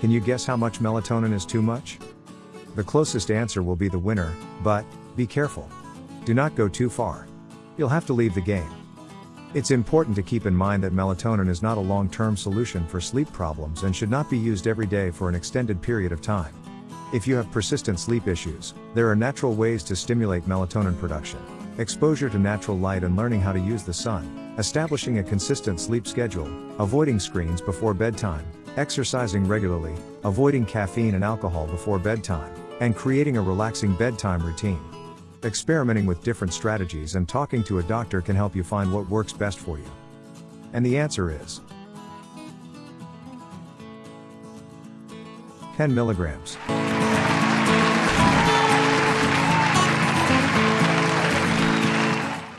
Can you guess how much melatonin is too much? The closest answer will be the winner, but, be careful. Do not go too far. You'll have to leave the game. It's important to keep in mind that melatonin is not a long term solution for sleep problems and should not be used every day for an extended period of time. If you have persistent sleep issues, there are natural ways to stimulate melatonin production. Exposure to natural light and learning how to use the sun, establishing a consistent sleep schedule, avoiding screens before bedtime, exercising regularly, avoiding caffeine and alcohol before bedtime, and creating a relaxing bedtime routine. Experimenting with different strategies and talking to a doctor can help you find what works best for you. And the answer is 10 milligrams.